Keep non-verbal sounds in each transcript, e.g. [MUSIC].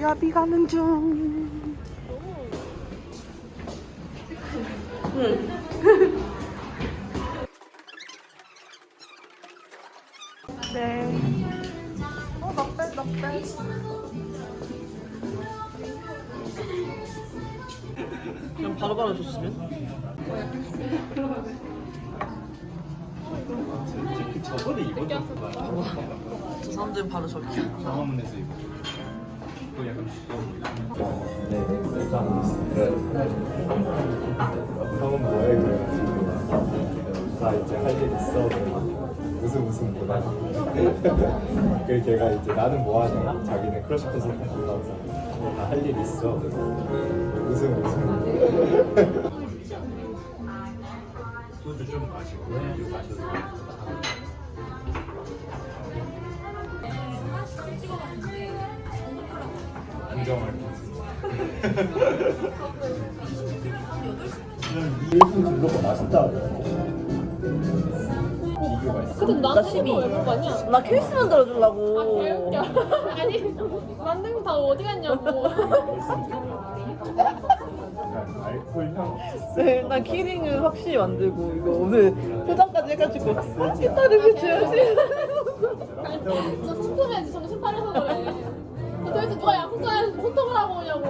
야비 가는 중. 그냥 바로바로 줬으면? 저번에 입었던 거저 사람들은 바로 저기. 광화문에서 입었 그거 약간 형은 뭐해 그래가지고 나 이제 할 일 있어 무슨 무슨 뭐다 그래서 걔가 이제 나는 뭐 하냐 자기는 크러쉬 콘서트 올라오서 나할일 있어. 무슨 무슨 소주 좀 마시고 네. 마셔도 안정할 일본 둘러가 맛있다 비교가 있어 근데 나는 12. 얼마 거냐? 나 케이스 만들어 주려고. 개웃겨. [LAUGHS] 아니, 만든 거 다 어디 갔냐고. [LAUGHS] 네, 나 키링을 확실히 만들고 이거 오늘 포장까지 해가지고 기다리고 줘야지. 너 손톱해야지, 정신 차려서 그래. 도대체 누가 약국자에서 손톱을 하고 오냐고.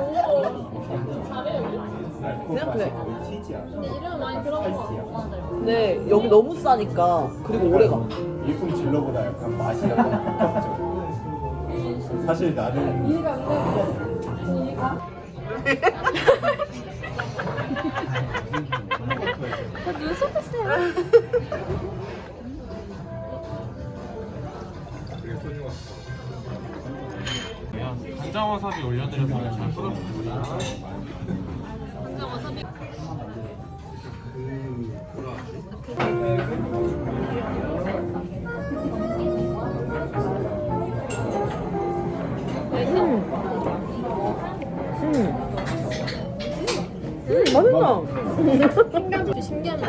잘해, 여기. 알코올 생각해. 맛이 거의 치즈야 근데 이름은 많이 들어본 거 같아. 근데 여기 너무 싸니까 그리고 오래가. 일품 진로보다 약간 맛이 약간 가깝죠 사실 나는 눈썹 했어요. 간장 와사비 올려드려서 잘 와사비. 음,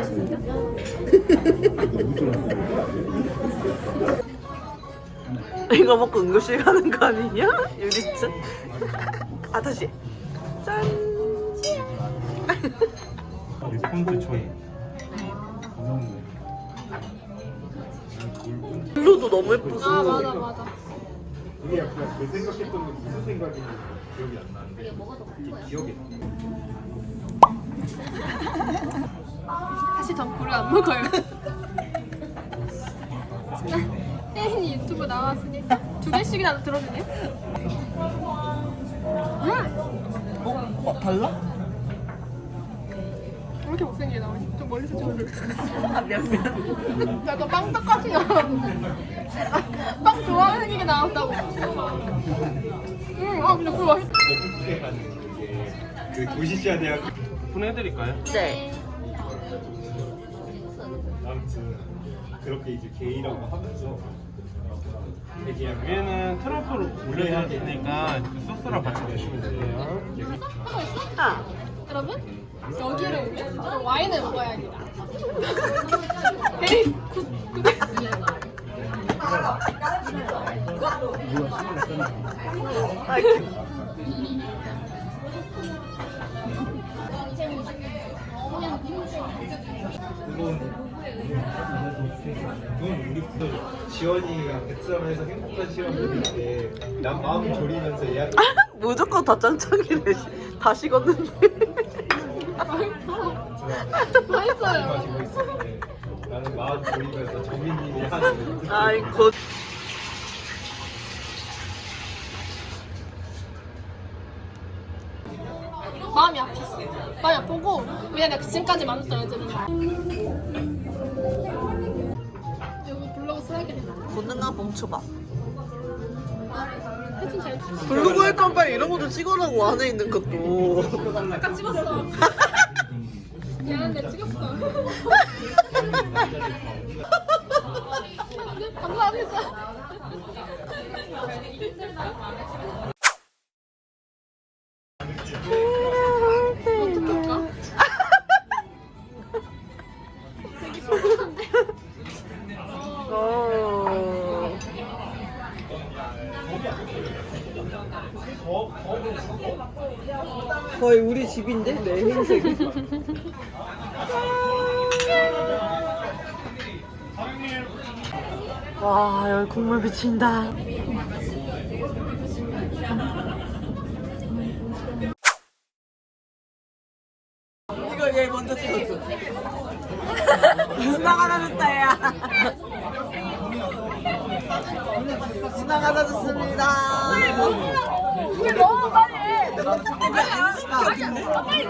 맛입니다. 이거 먹고 응급실 가는 거 아니냐? 유리츠? [LAUGHS] 아, 다시. 짠. 폰트 초이 블루도 너무 예쁘고. 아, 맞아, 맞아. 이게 약간 그 생각했던 게 무슨 생각인지 기억이 안 나는데 이게 기억이 나 사실 전 굴을 안 먹어요. [LAUGHS] 혜인이 유튜브 나왔으니까 두 개씩이나 들어주네. 음! 어? 어, 달라? 왜 이렇게 못생기게 나오니? 좀 멀리서 찍어줘. 아, 미안, 미안. 약간 빵 똑같이 나왔는데. 빵 좋아하는 생기게 나왔다고. 음, 아, 근데 그거 맛있다. 그 도시시아 대학 오픈해드릴까요? 네. 아무튼 그렇게 이제 게이라고 하면서 위에는 트러플 올려야 되니까 그 소스랑 같이 드시면 돼요 하고 있어? 아, 여러분 여기를 오면 와인을 먹어야 합니다. 에이 good good. 아이, 그건 우리 그 지원이가 베트남에서 행복한 시간 보낼 때난 마음 졸이면서 예약 무조건 다 짱짱이네. 다 식었는데. 맛있어요. 나는 마음 졸이면서 정민님이 하는 아이고. 마음이 아팠어. 마음이 아프고 왜냐 내가 지금까지 만났던 애들은 여기 블로그 써야겠다. 본능아 멈춰봐. 블로그 할 거면 빨리 이런 것도 찍어라고 안에 있는 것도. 아까 찍었어. [LAUGHS] 미안한데 찍었어. 방금 안 했어. 거의 우리 집인데 내 흰색이 와 여기 국물 비친다. 이거 얘 먼저 찍어줘. 지나가다 줬다 야. 지나가다 줬습니다. 이게 너무 빨리 해.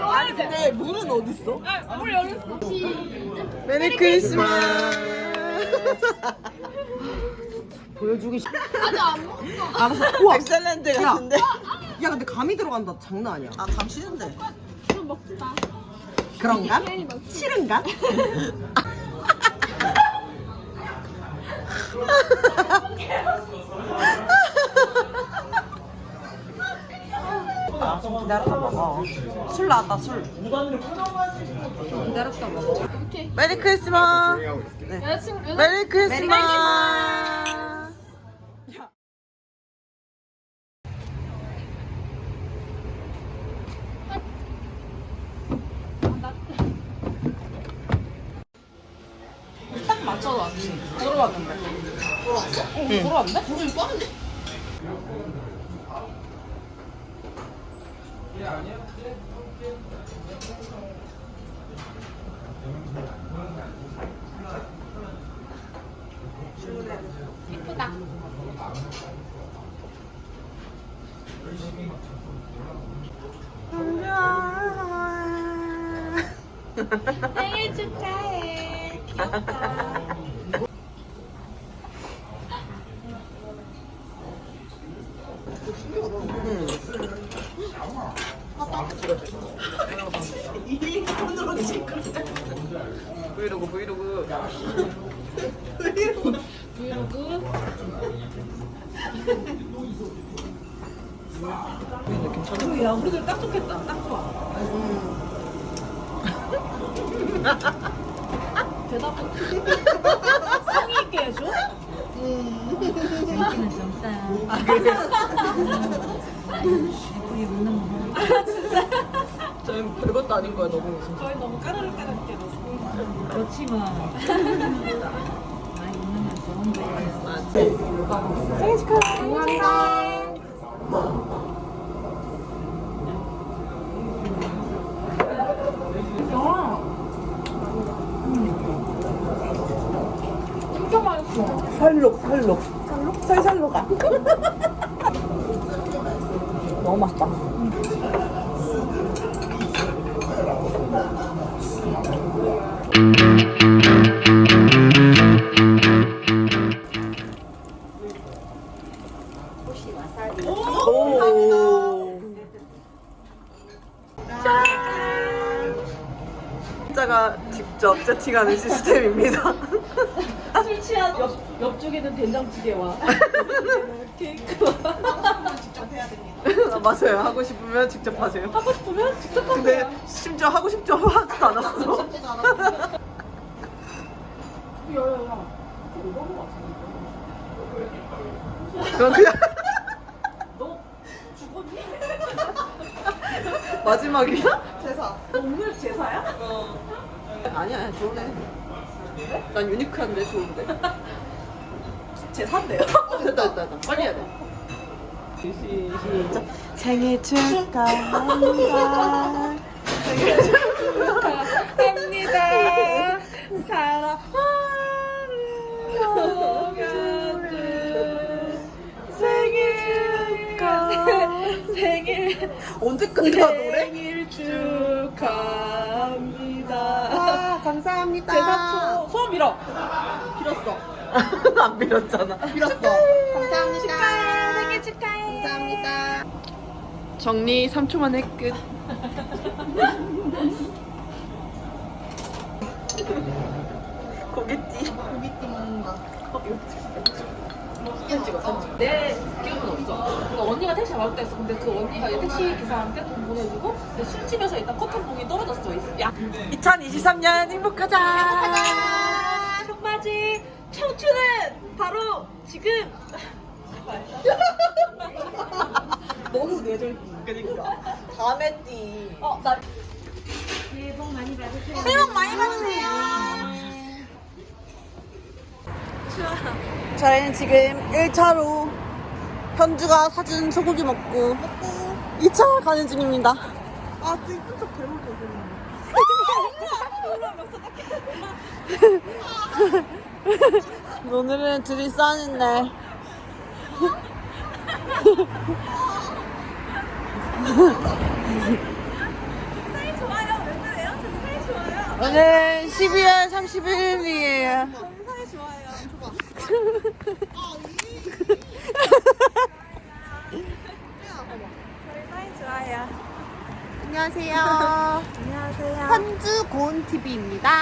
아니 근데 물은 어딨어? 물 열었어. 시작. Merry Christmas 보여주기 싫어 아직 안 먹었어. 알았어 [LAUGHS] 우와 excellent 같은데 야 근데 감이 들어간다 장난 아니야 아 감 싫은데 좀 먹자. 그런가? 싫은가? [LAUGHS] [LAUGHS] 아, 좀 기다렸다 먹어 술 나왔다 술. 기다렸다 먹어 이렇게 Merry Christmas. 여자친구 여자 Merry Christmas 딱 맞춰서 왔지 들어왔는데 들어왔어? 응 들어왔네? 불이 빠른데? 예쁘다. [LAUGHS] 생일 축하해. 귀엽다. 브이로그 브이로그 브이로그. 야 우리들 딱 좋겠다 딱 좋아 대답 성의 있게 해줘? 저희 별것도 아닌 거야 너무 무슨 저희 너무 까르르까르르게 해서 그렇지만. 많이 웃는 건 좋은데 진짜? 맛있어. 살록 살록. 살록? 살살로가 너무 맛있다 직접 세팅하는 시스템입니다. 술 취한 옆, 옆쪽에는 된장찌개와 아, [LAUGHS] 맞아요. 하고 싶으면 직접 하세요. 하고 싶으면 직접 하세요 근데 심지어 하고 싶죠 하지도 않았어. 야야야 그건 그냥 너 죽었니? [LAUGHS] 마지막이야? 제사 너 오늘 제사야? 아니야, 좋네. 난 유니크한데 좋은데. [LAUGHS] 제사인데요? 됐다, 됐다, 됐다. 빨리 해야 돼. 시, 시작. 생일 축하합니다. 합니다 사랑하는 녹아든 생일 축하 생일 언제 끝나, 노래? 생일 축하합니다 아, 감사합니다. 제사초 소원 빌어 빌었어 [LAUGHS] 안 빌었잖아. 빌었어 정리 3초 만에 끝. 고깃띠. 먹는다 사진 찍어, 사진 찍어. 내 기억은 없어. 그러니까 언니가 택시 가볼까 했어. 근데 그 언니가 이 택시 기사한테 돈 보내주고 근데 술집에서 일단 커튼 봉이 떨어졌어. 야, 2023년 행복하자. 행복하자. 청바지 청춘은 바로 지금. [LAUGHS] 너무 뇌절. 그니까. 다음에 띠. 어, 나 새해 복 많이 받으세요. 새해 복 많이 받으세요. 저희는 지금 1차로 현주가 사준 소고기 먹고 2차 가는 중입니다. 아, 진짜 저 괴물 오늘은 둘이 싸는 날. [LAUGHS] 오늘 12월 31일이에요. 안녕하세요. 안녕하세요. 현주 고은 TV입니다. [LAUGHS]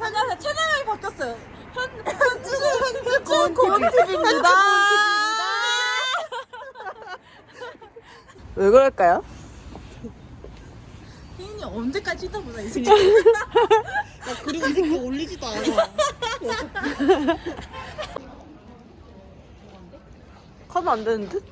안녕하세요. 채널이 바뀌었어요. 현 현주 현주 고은 TV입니다. 왜 그럴까요? 혜인이 언제까지 있다 보자 이 새끼. 나 그리고 이 새끼 올리지도 않아. 하면 안 되는 듯?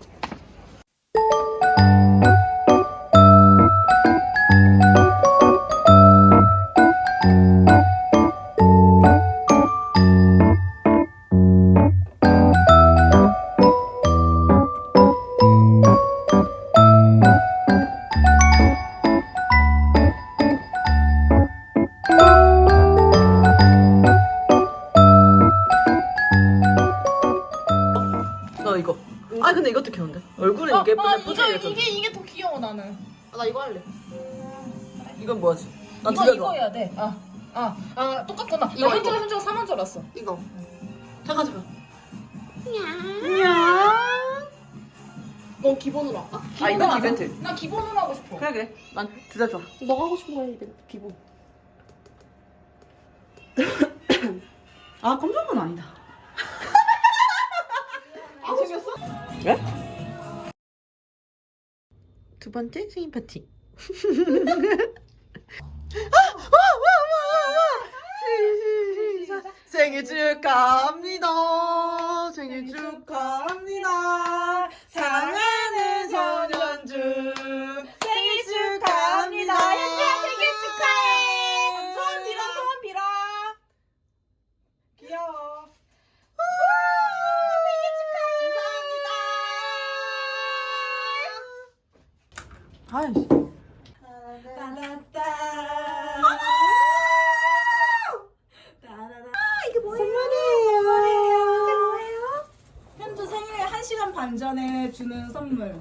아, 나 이거 할래. 이건 뭐지? 나 이거 이거 줘. 해야 돼. 아, 아, 아 똑같구나. 이거, 나 이거. 현주가 4만 줄 알았어. 이거. 잠깐 잠깐. 넌 기본으로 할까? 아 이거 하자. 이벤트. 나 기본으로 하고 싶어. 그래 그래. 난 둘다 좋아. 너가 하고 싶은 거 해, 이벤트 기본. [COUGHS] 아 깜짝은 아니다. 왜? 두 번째 생일 파티. 생일 축하합니다. 생일 축하합니다. 사랑하는 전현주 아이씨. 현주 생일 1시간 반 전에 주는 선물.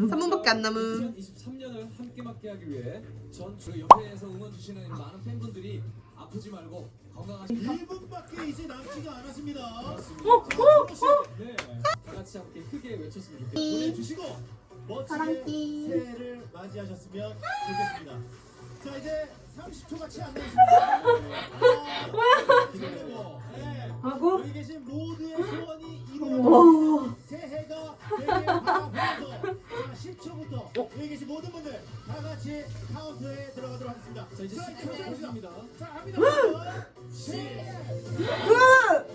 3분밖에 안 남은. 3분밖에 안 남은. 2023년을 함께 맞게 하기 위해 전주 옆에서 응원 주시는 많은 팬분들이 아프지 말고 건강하시 1분밖에 이제 남지가 않았습니다. 어, 네, 다 같이 함께 크게 외쳤으면 좋겠습니다. 보내주시고 멋지게 새해를 맞이하셨으면 좋겠습니다. 자 이제 30초가 채안 남았습니다. 아, 기대되고, 네. 여기 계신 모두의 소원이 이루어지는 새해가 되길 바라보면서 자 10초부터 여기 계신 모든 분들 다 같이 카운트에 들어가도록 하겠습니다. 자, 이제 자, 10초 남았습니다. 자 합니다. 10, 8,